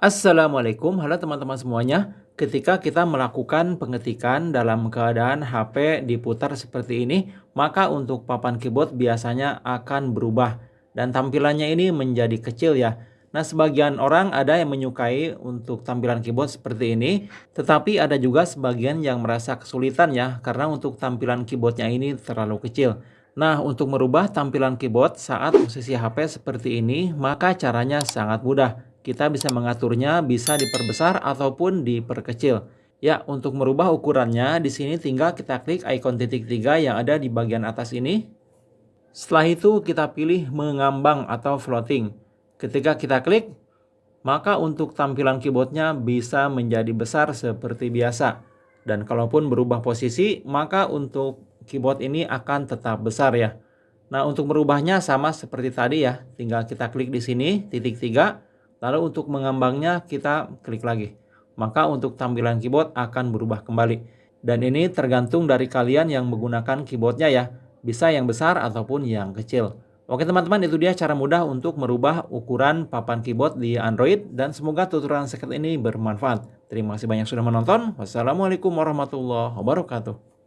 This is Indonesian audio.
Assalamualaikum, halo teman-teman semuanya. Ketika kita melakukan pengetikan dalam keadaan HP diputar seperti ini, maka untuk papan keyboard biasanya akan berubah dan tampilannya ini menjadi kecil ya. Nah, sebagian orang ada yang menyukai untuk tampilan keyboard seperti ini, tetapi ada juga sebagian yang merasa kesulitan ya, karena untuk tampilan keyboardnya ini terlalu kecil. Nah, untuk merubah tampilan keyboard saat posisi HP seperti ini, maka caranya sangat mudah kita bisa mengaturnya bisa diperbesar ataupun diperkecil. Ya, untuk merubah ukurannya, di sini tinggal kita klik ikon titik tiga yang ada di bagian atas ini. Setelah itu kita pilih mengambang atau floating. Ketika kita klik, maka untuk tampilan keyboardnya bisa menjadi besar seperti biasa. Dan kalaupun berubah posisi, maka untuk keyboard ini akan tetap besar ya. Nah, untuk merubahnya sama seperti tadi ya. Tinggal kita klik di sini, titik tiga. Lalu untuk mengembangnya kita klik lagi. Maka untuk tampilan keyboard akan berubah kembali. Dan ini tergantung dari kalian yang menggunakan keyboardnya ya. Bisa yang besar ataupun yang kecil. Oke teman-teman itu dia cara mudah untuk merubah ukuran papan keyboard di Android. Dan semoga tutorial singkat ini bermanfaat. Terima kasih banyak sudah menonton. Wassalamualaikum warahmatullahi wabarakatuh.